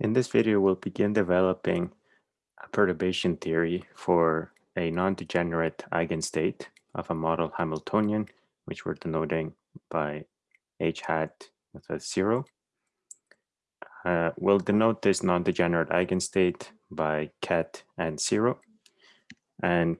In this video, we'll begin developing a perturbation theory for a non-degenerate eigenstate of a model Hamiltonian, which we're denoting by h hat with a zero. Uh, we'll denote this non-degenerate eigenstate by ket and zero. And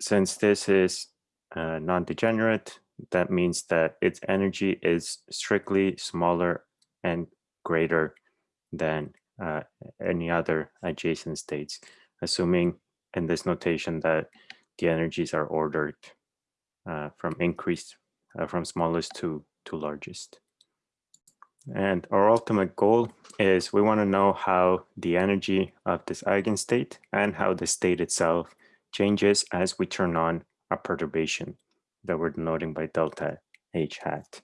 since this is uh, non-degenerate, that means that its energy is strictly smaller and greater than uh, any other adjacent states, assuming in this notation that the energies are ordered uh, from increased, uh, from smallest to, to largest. And our ultimate goal is we want to know how the energy of this eigenstate and how the state itself changes as we turn on a perturbation that we're denoting by delta h hat.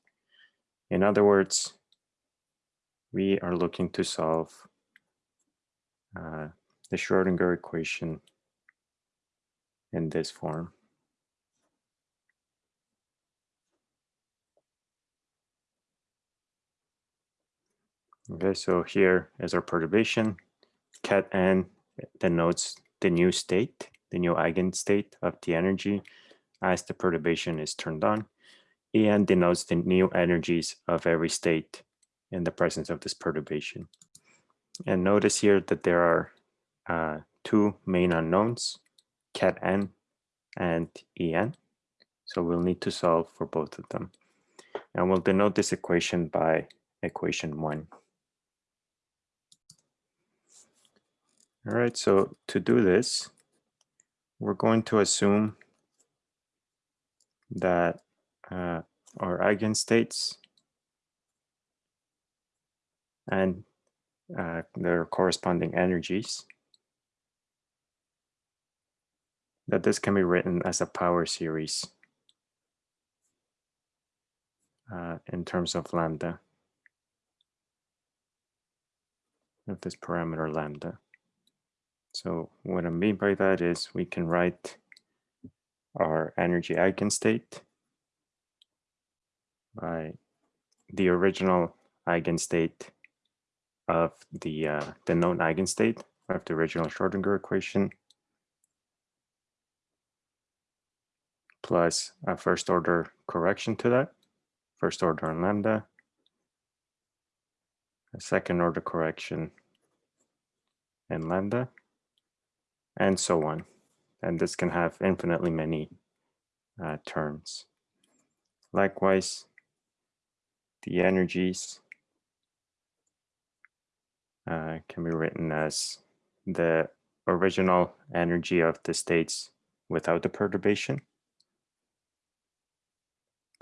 In other words, we are looking to solve uh, the Schrodinger equation in this form. Okay, so here is our perturbation. Ket n denotes the new state, the new eigenstate of the energy as the perturbation is turned on. En denotes the new energies of every state in the presence of this perturbation. And notice here that there are uh, two main unknowns, ket n and en. So we'll need to solve for both of them. And we'll denote this equation by equation one. All right, so to do this, we're going to assume that uh, our eigenstates and uh, their corresponding energies, that this can be written as a power series uh, in terms of lambda, of this parameter lambda. So what I mean by that is we can write our energy eigenstate by the original eigenstate of the uh, the known eigenstate of the original Schrodinger equation plus a first order correction to that, first order on lambda, a second order correction in lambda, and so on. And this can have infinitely many uh, terms. Likewise, the energies uh, can be written as the original energy of the states without the perturbation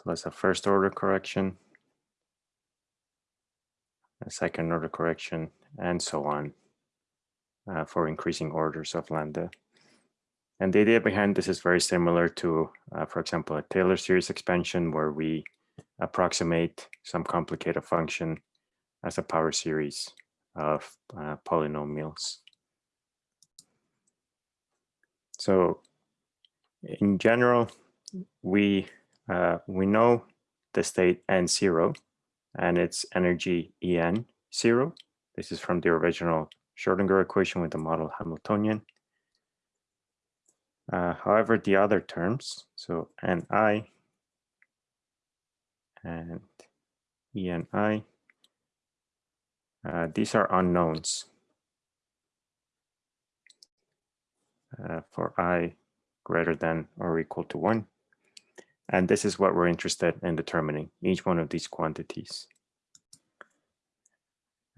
plus a first order correction, a second order correction, and so on uh, for increasing orders of lambda. And the idea behind this is very similar to, uh, for example, a Taylor series expansion where we approximate some complicated function as a power series of uh, polynomials. So in general, we uh, we know the state n0 and its energy En zero. This is from the original Schrodinger equation with the model Hamiltonian. Uh, however, the other terms, so Ni and Eni, uh, these are unknowns uh, for i greater than or equal to 1. And this is what we're interested in determining, each one of these quantities.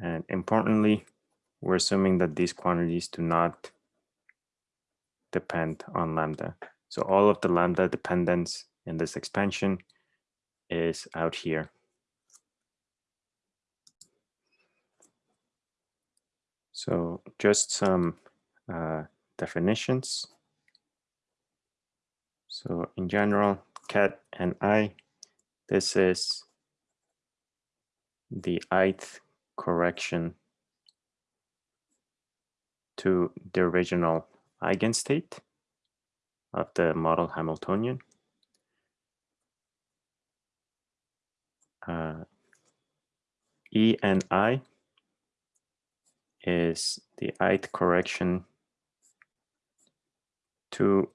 And importantly, we're assuming that these quantities do not depend on lambda. So all of the lambda dependence in this expansion is out here. So just some uh, definitions. So in general, ket and i, this is the ith correction to the original eigenstate of the model Hamiltonian. Uh, e and I is the ith correction to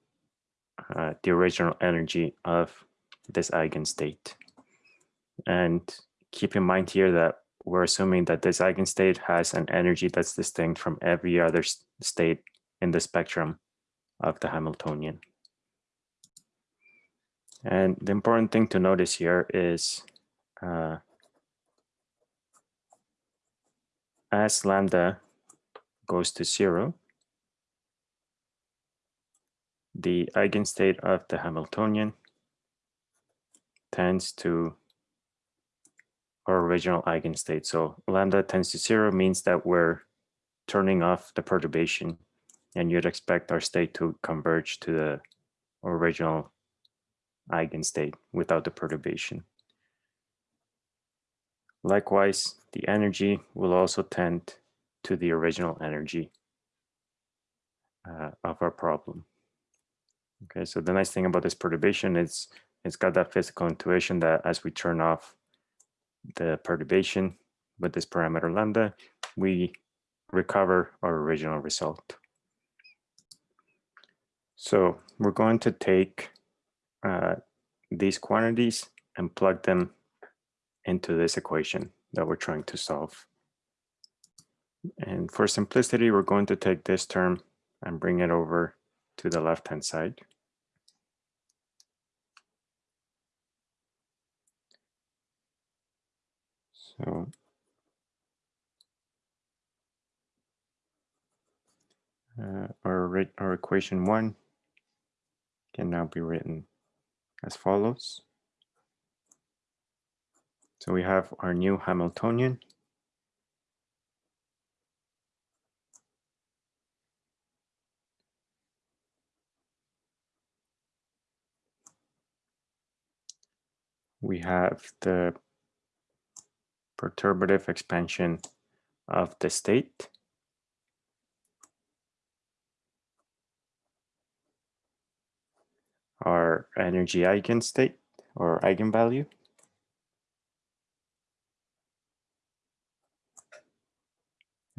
uh, the original energy of this eigenstate. And keep in mind here that we're assuming that this eigenstate has an energy that's distinct from every other state in the spectrum of the Hamiltonian. And the important thing to notice here is uh, as lambda goes to zero, the eigenstate of the Hamiltonian tends to our original eigenstate. So lambda tends to zero means that we're turning off the perturbation and you'd expect our state to converge to the original eigenstate without the perturbation. Likewise, the energy will also tend to the original energy uh, of our problem. Okay, so the nice thing about this perturbation is it's got that physical intuition that as we turn off the perturbation with this parameter lambda, we recover our original result. So we're going to take uh, these quantities and plug them into this equation that we're trying to solve. And for simplicity, we're going to take this term and bring it over to the left-hand side. So uh, our, our equation one can now be written as follows. So we have our new Hamiltonian. We have the perturbative expansion of the state. Our energy eigenstate or eigenvalue.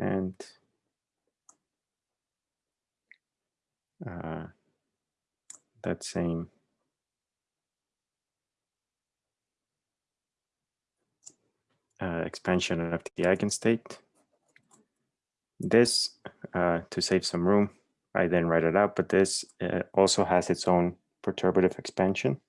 And uh, that same uh, expansion of the eigenstate. This, uh, to save some room, I then write it out, but this uh, also has its own perturbative expansion.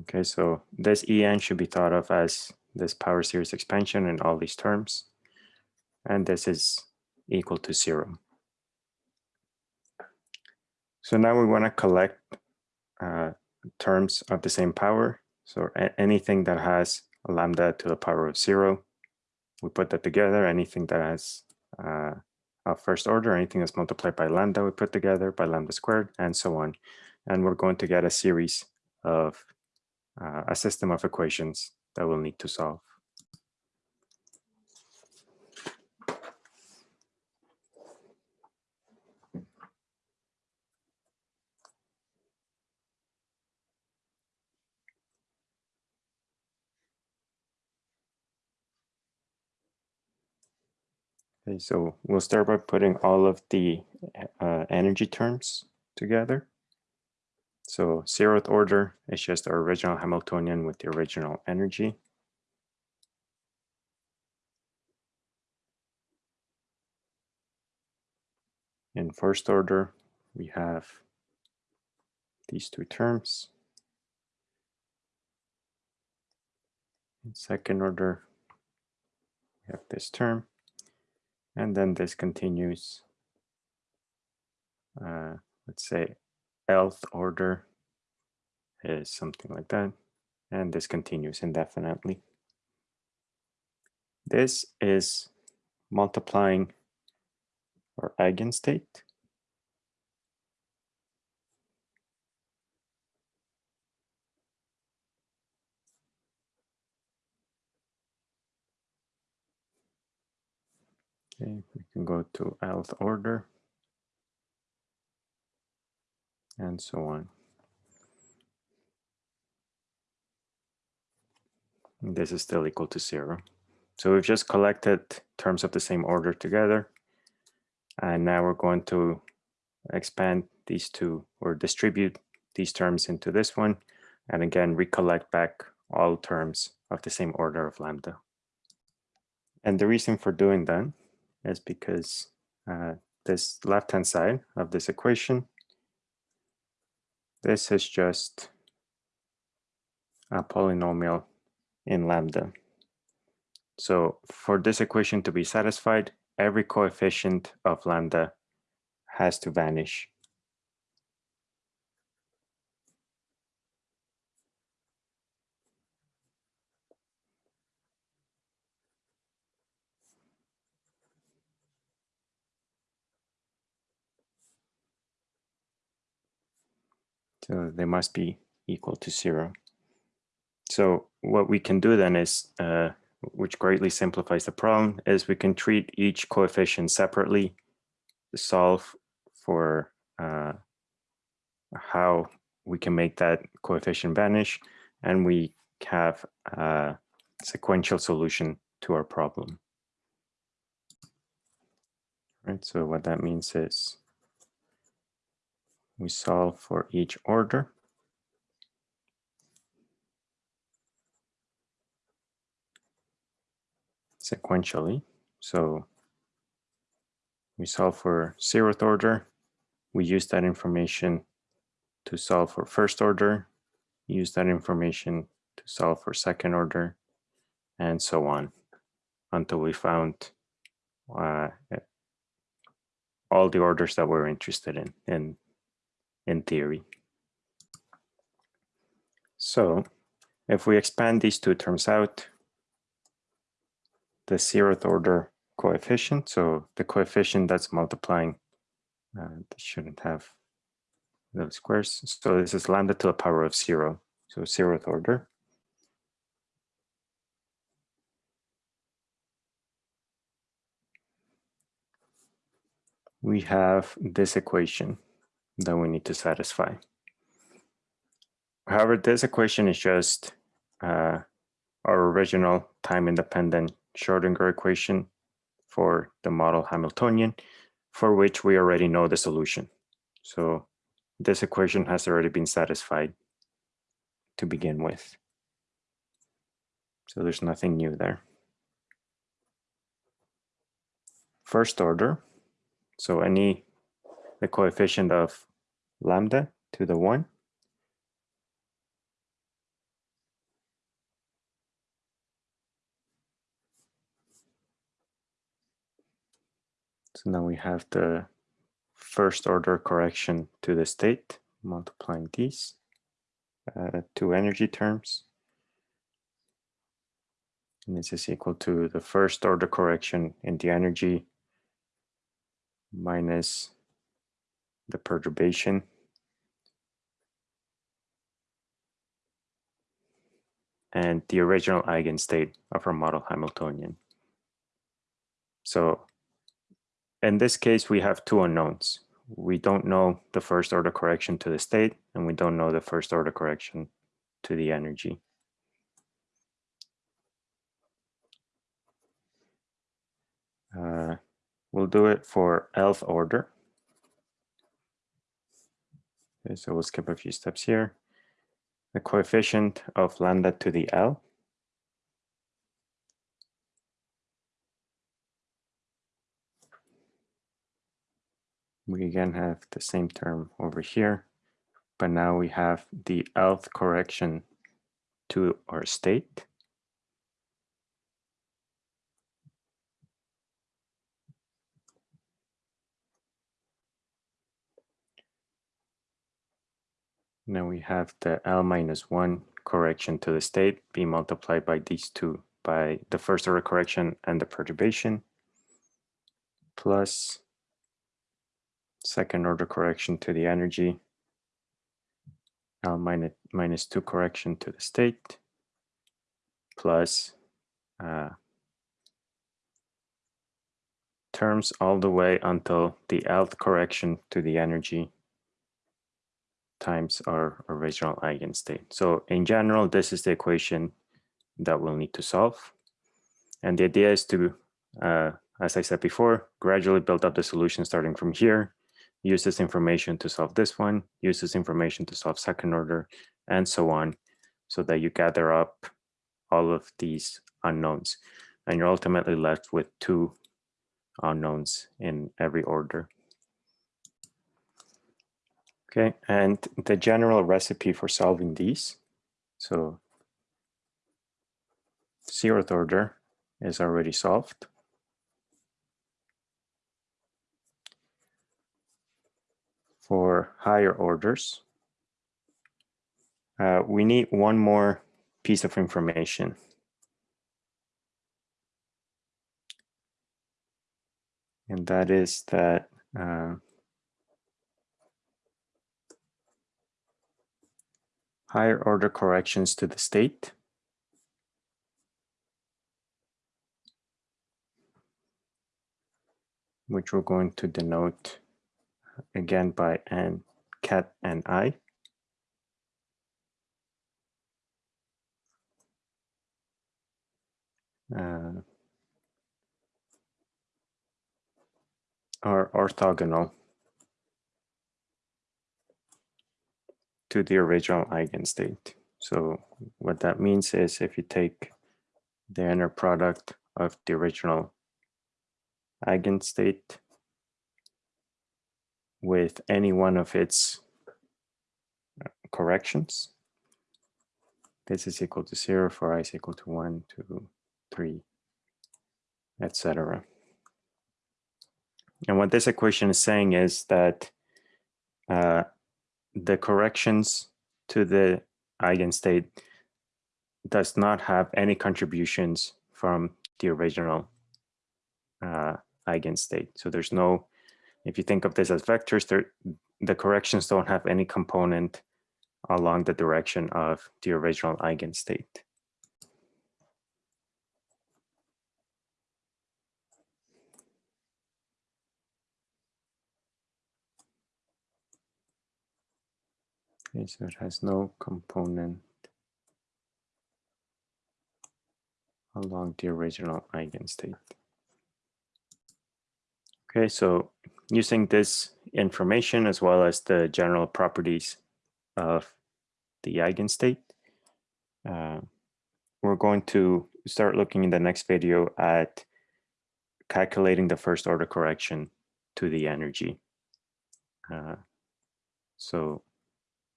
Okay, so this En should be thought of as this power series expansion in all these terms. And this is equal to zero. So now we want to collect uh, terms of the same power. So anything that has lambda to the power of zero, we put that together. Anything that has uh, a first order, anything that's multiplied by lambda, we put together by lambda squared, and so on. And we're going to get a series of uh, a system of equations that we'll need to solve. Okay, so we'll start by putting all of the uh, energy terms together. So zeroth order is just our original Hamiltonian with the original energy. In first order, we have these two terms. In second order, we have this term. And then this continues, uh, let's say Lth order is something like that. And this continues indefinitely. This is multiplying our eigenstate. Okay, we can go to Lth order. And so on. This is still equal to zero. So we've just collected terms of the same order together. And now we're going to expand these two or distribute these terms into this one. And again, recollect back all terms of the same order of lambda. And the reason for doing that is because uh, this left-hand side of this equation, this is just a polynomial in lambda. So for this equation to be satisfied, every coefficient of lambda has to vanish. So they must be equal to zero. So what we can do then is, uh, which greatly simplifies the problem, is we can treat each coefficient separately, solve for uh, how we can make that coefficient vanish, and we have a sequential solution to our problem. Right, so what that means is we solve for each order. sequentially. So we solve for zeroth order. We use that information to solve for first order, use that information to solve for second order, and so on until we found uh, all the orders that we're interested in, in, in theory. So if we expand these two terms out, the zeroth order coefficient. So the coefficient that's multiplying, uh, shouldn't have those squares. So this is lambda to the power of zero. So zeroth order. We have this equation that we need to satisfy. However, this equation is just uh, our original time independent Schrodinger equation for the model Hamiltonian, for which we already know the solution. So this equation has already been satisfied to begin with. So there's nothing new there. First order, so any, the coefficient of lambda to the one So now we have the first order correction to the state, multiplying these uh, two energy terms. And this is equal to the first order correction in the energy minus the perturbation and the original eigenstate of our model Hamiltonian. So in this case, we have two unknowns. We don't know the first order correction to the state, and we don't know the first order correction to the energy. Uh, we'll do it for lth order. Okay, so we'll skip a few steps here. The coefficient of lambda to the L we again have the same term over here, but now we have the lth correction to our state. Now we have the L minus one correction to the state being multiplied by these two, by the first order correction and the perturbation, plus second order correction to the energy, L minus, minus 2 correction to the state, plus uh, terms all the way until the Lth correction to the energy times our original eigenstate. So in general, this is the equation that we'll need to solve. And the idea is to, uh, as I said before, gradually build up the solution starting from here, use this information to solve this one, use this information to solve second order, and so on, so that you gather up all of these unknowns. And you're ultimately left with two unknowns in every order. Okay, and the general recipe for solving these. So zeroth order is already solved. For higher orders, uh, we need one more piece of information. And that is that uh, higher order corrections to the state which we're going to denote again by n ket and i. Uh, are orthogonal to the original eigenstate. So what that means is if you take the inner product of the original eigenstate with any one of its uh, corrections. This is equal to zero for i is equal to one, two, three, etc. And what this equation is saying is that uh, the corrections to the eigenstate does not have any contributions from the original uh, eigenstate. So there's no, if you think of this as vectors, the corrections don't have any component along the direction of the original eigenstate. So it has no component along the original eigenstate. Okay, so using this information as well as the general properties of the eigenstate, uh, we're going to start looking in the next video at calculating the first order correction to the energy. Uh, so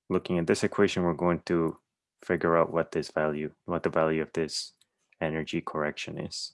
looking at this equation, we're going to figure out what this value, what the value of this energy correction is.